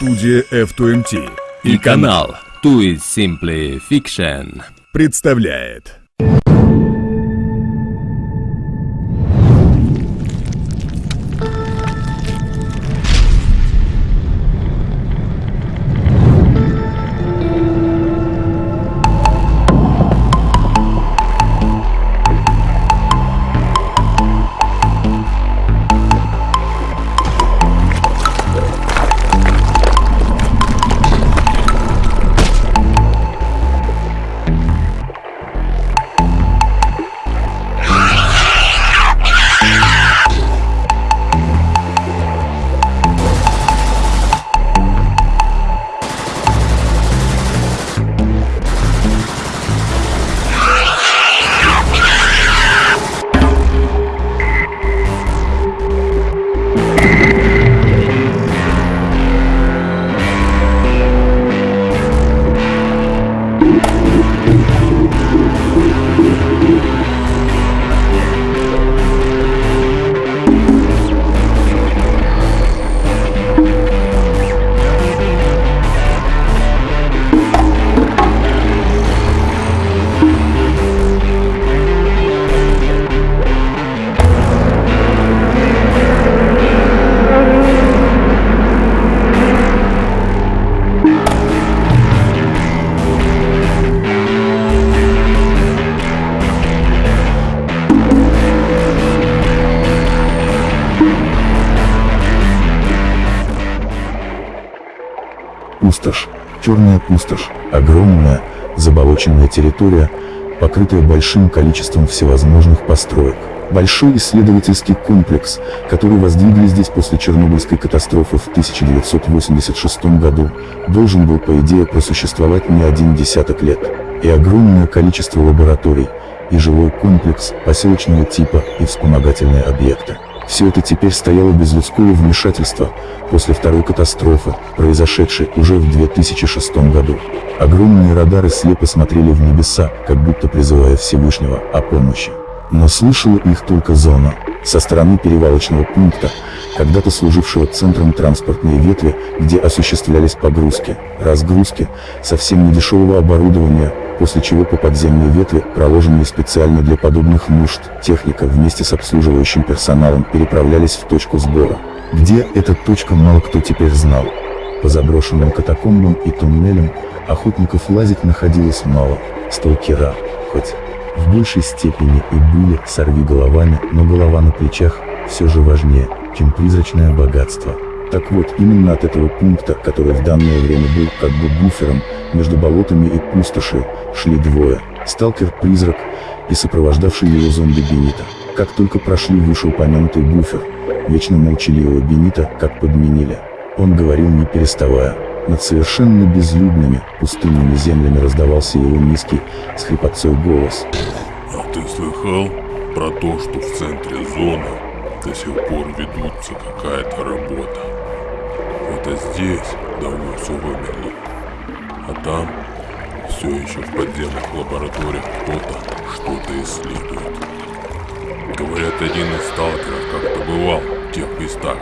Студия F2MT и канал Too is Simply Fiction. представляет черная пустошь, огромная, заболоченная территория, покрытая большим количеством всевозможных построек. Большой исследовательский комплекс, который воздвигли здесь после Чернобыльской катастрофы в 1986 году, должен был по идее просуществовать не один десяток лет. И огромное количество лабораторий, и жилой комплекс поселочного типа и вспомогательные объекты. Все это теперь стояло без людского вмешательства, после второй катастрофы, произошедшей уже в 2006 году. Огромные радары слепо смотрели в небеса, как будто призывая Всевышнего о помощи. Но слышала их только зона. Со стороны перевалочного пункта, когда-то служившего центром транспортной ветви, где осуществлялись погрузки, разгрузки, совсем недешевого оборудования, после чего по подземной ветви, проложенной специально для подобных нужд, техника вместе с обслуживающим персоналом переправлялись в точку сбора. Где эта точка мало кто теперь знал. По заброшенным катакомбам и туннелям охотников лазить находилось мало, сталкера, хоть в большей степени и были сорви головами, но голова на плечах все же важнее, чем призрачное богатство. Так вот, именно от этого пункта, который в данное время был как бы буфером между болотами и пустошью, шли двое. Сталкер-призрак и сопровождавший его зомби Бенита. Как только прошли вышеупомянутый буфер, вечно молчаливого Бенита как подменили. Он говорил не переставая. Над совершенно безлюдными, пустынными землями раздавался его низкий, с хрипотцой голос. А ты слыхал про то, что в центре зоны до сих пор ведутся какая-то работа? Это здесь давно все вымерли. А там все еще в подземных лабораториях кто-то что-то исследует. Говорят, один из сталкеров как-то бывал в тех местах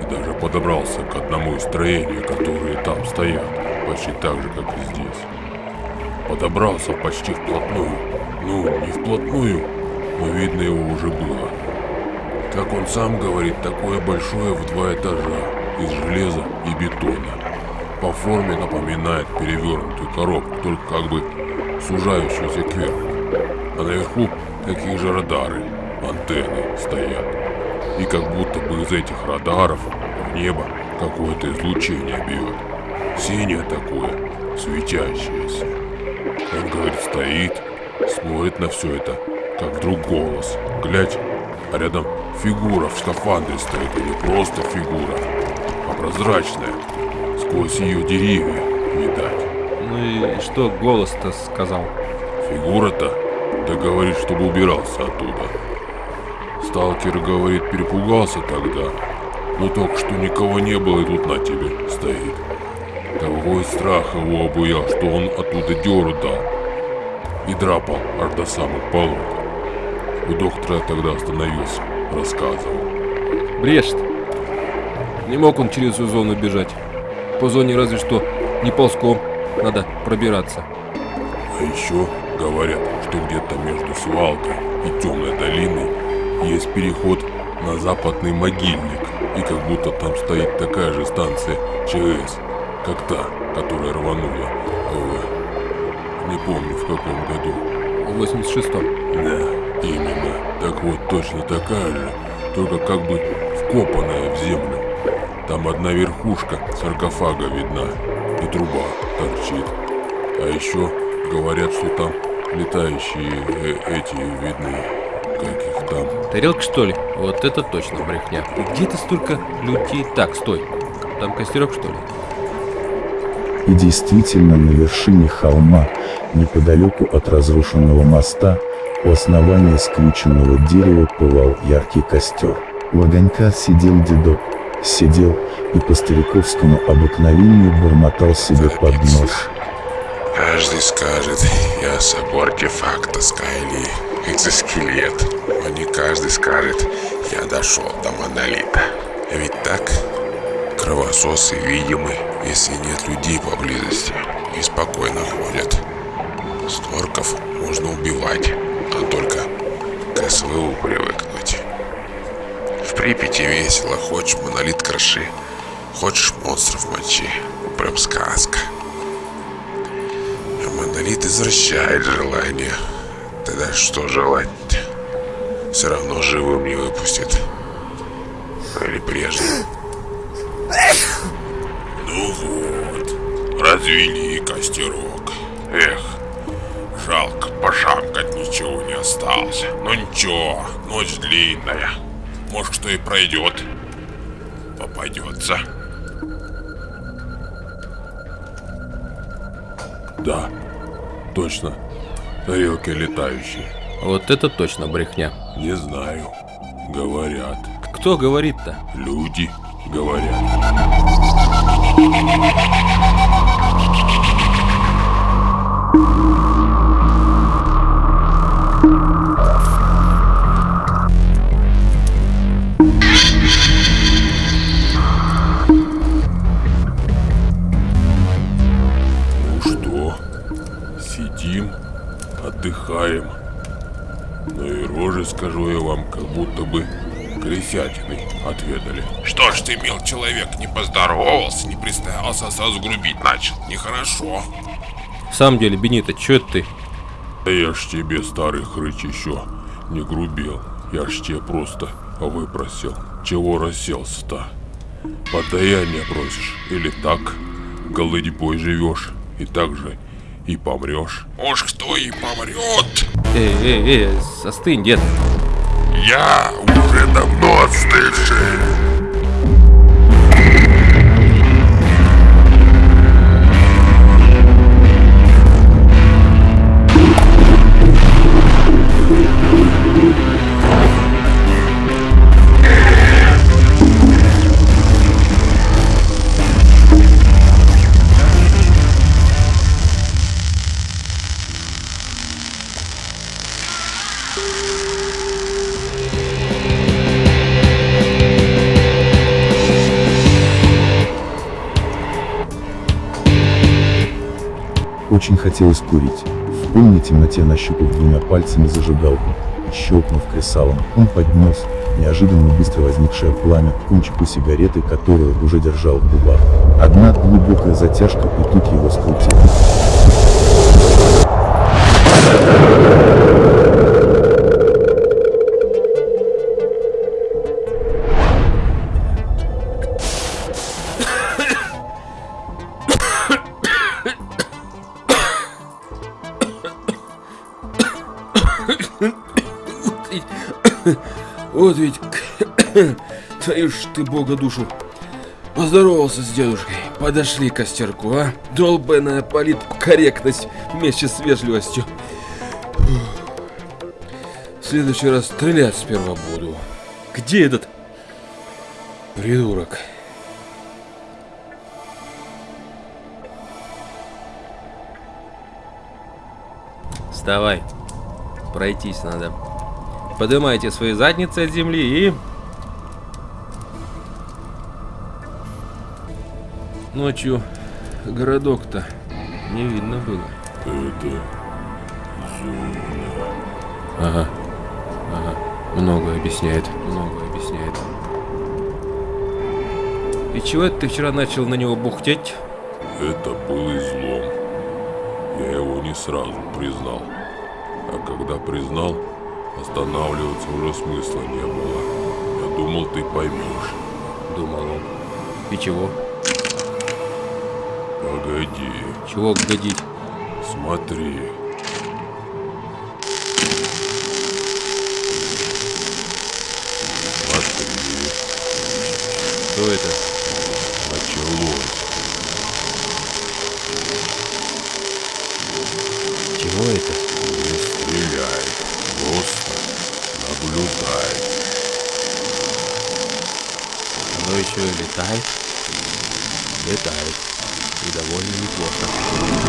и даже подобрался к одному из строений, которые там стоят, почти так же, как и здесь. Подобрался почти вплотную. Ну, не вплотную, но видно его уже было. Как он сам говорит, такое большое в два этажа, из железа и бетона. По форме напоминает перевернутую коробку, только как бы сужающуюся кверху. А наверху такие же радары, антенны стоят. И как будто бы из этих радаров в небо какое-то излучение бьет. Синее такое, светящееся. Он, говорит, стоит, смотрит на все это, как вдруг голос. Глядь, а рядом фигура в скафандре стоит, и не просто фигура, а прозрачная. Сквозь ее деревья видать. Ну и что голос-то сказал? Фигура-то, да говорит, чтобы убирался оттуда. Сталкер, говорит, перепугался тогда. Но только что никого не было, и тут на тебе стоит. Такой страх его обуял, что он оттуда дёру дал. И драпал аж до самых полот. У доктора тогда остановился, рассказывал. Брешет. Не мог он через всю зону бежать. По зоне разве что не ползком надо пробираться. А еще говорят, что где-то между свалкой и темной долиной есть переход на западный могильник. И как будто там стоит такая же станция ЧС, как та, которая рванула. в- не помню в каком году. В 86-м. Да, именно. Так вот, точно такая же, только как бы вкопанная в землю. Там одна верхушка саркофага видна, и труба торчит. А еще говорят, что там летающие э, эти видны, как их там. Тарелка что ли? Вот это точно брехня. И где ты столько людей? Так, стой. Там костерок что ли? И действительно на вершине холма, неподалеку от разрушенного моста, у основания скрюченного дерева пылал яркий костер. У огонька сидел дедок, сидел и по стариковскому обыкновению бормотал себе под нос. Каждый скажет, я собор артефакта Скайли, экзоскелет. Но не каждый скажет, я дошел до монолита. Ведь так? Кровососы видимы, если нет людей поблизости, и спокойно ходят. Сторков можно убивать, но только к СВУ привыкнуть. Припяти весело, хочешь монолит кроши, хочешь монстров мочи. Прям сказка. А монолит извращает желание. Тогда что желать Все равно живым не выпустит. Или прежним. Ну вот, развели костерок. Эх, жалко, пошамкать ничего не осталось. Но ничего, ночь длинная. Может, что и пройдет. Попадется. Да, точно. Тарелки летающие. Вот это точно брехня. Не знаю. Говорят. Кто говорит-то? Люди говорят. Ну и рожи, скажу я вам, как будто бы крысятиной отведали. Что ж ты, мил человек, не поздоровался, не представился, а сразу грубить начал. Нехорошо. В самом деле, Бенита, чё ты? Да я ж тебе, старый хрыч, еще не грубил. Я ж тебе просто выпросил. Чего расселся-то? Подаяние просишь? Или так? Голодьбой живешь? И так же и помрешь? Уж кто и помрет. Эй, эй, эй, остынь, дед. Я уже давно отстывший. Очень хотелось курить. В полной темноте нащупав двумя пальцами зажигалку, щелкнув кресалом, он поднес, неожиданно быстро возникшее пламя, кончику сигареты, которую уже держал в губах. Одна глубокая затяжка, и тут его скрутило. Вот ведь, твою ж ты бога душу. Поздоровался с дедушкой. Подошли к костерку, а? Долбаная политкорректность вместе с вежливостью. В следующий раз стрелять сперва буду. Где этот придурок? Вставай. Пройтись надо. Поднимайте свои задницы от земли и... Ночью городок-то не видно было. Это зона. Ага. Ага. Многое объясняет. Многое объясняет. И чего это ты вчера начал на него бухтеть? Это был излом. Я его не сразу признал. А когда признал, останавливаться уже смысла не было. Я думал, ты поймешь. Думал он. И чего? Погоди, Чего годить? смотри. Смотри, Что это? Оно еще и летает? Летает. И довольно неплохо.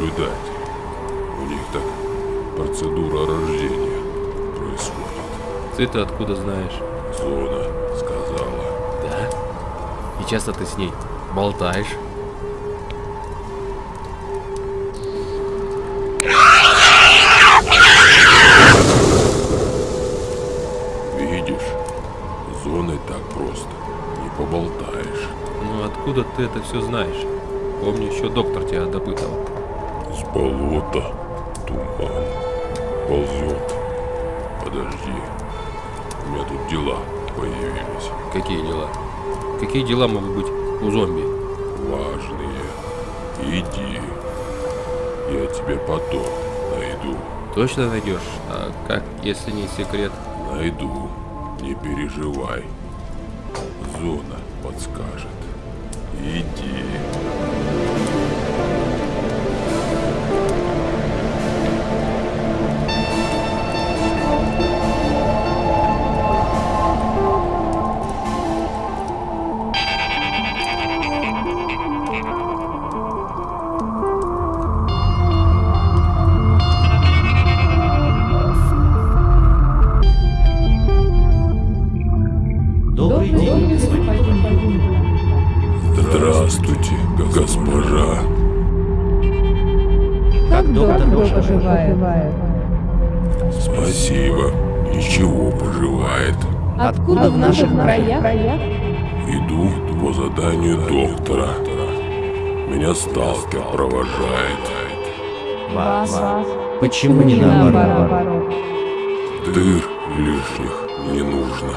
Наблюдатель. У них так процедура рождения происходит. Ты-то откуда знаешь? Зона сказала. Да? И часто ты с ней болтаешь? Видишь, с зоной так просто не поболтаешь. Ну откуда ты это все знаешь? Помню, еще доктор тебя допытывал. С болота туман ползет. Подожди, у меня тут дела появились. Какие дела? Какие дела могут быть у зомби? Важные. Иди. Я тебе потом найду. Точно найдешь? А как, если не секрет? Найду. Не переживай. Зона подскажет. Иди. Thank you. Откуда в наших краях? Иду по заданию доктора. Меня сталкер провожает. Вас. Почему не наоборот? Дыр лишних не нужно.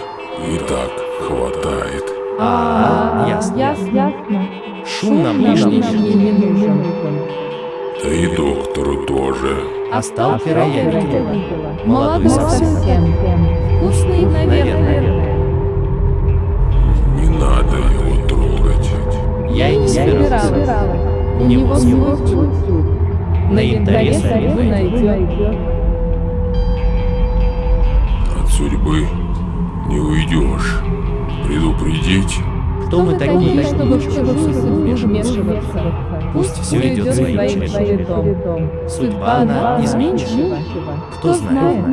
И так хватает. А, ясно. Ясно. Шум нам лишний. не нужен. Да и доктору тоже. А сталкера я видел. Молодой совсем. Вкусный, наверное. Я и не собирался. Собиралась. У него свой суд. На янтаре соленой. найдет. От судьбы Не уйдешь. Предупредить? Кто мы такие, чтобы в чужую судьбу вмешиваться? Пусть все идет своим чередом. Судьба она изменчива. Кто знает?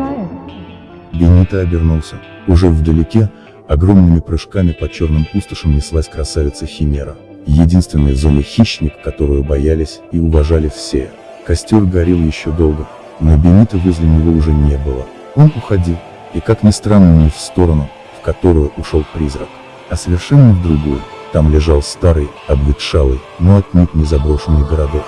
Бенито обернулся. Уже вдалеке, огромными прыжками по черным пустошам неслась красавица Химера. Единственная в зоне хищник, которую боялись и уважали все. Костер горел еще долго, но Бенито возле него уже не было. Он уходил, и как ни странно не в сторону, в которую ушел призрак, а совершенно в другую. Там лежал старый, обветшалый, но отнюдь не заброшенный городок.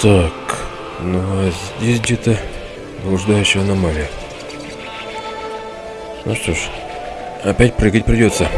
Так, ну а здесь где-то блуждающая аномалия. Ну что ж, опять прыгать придется.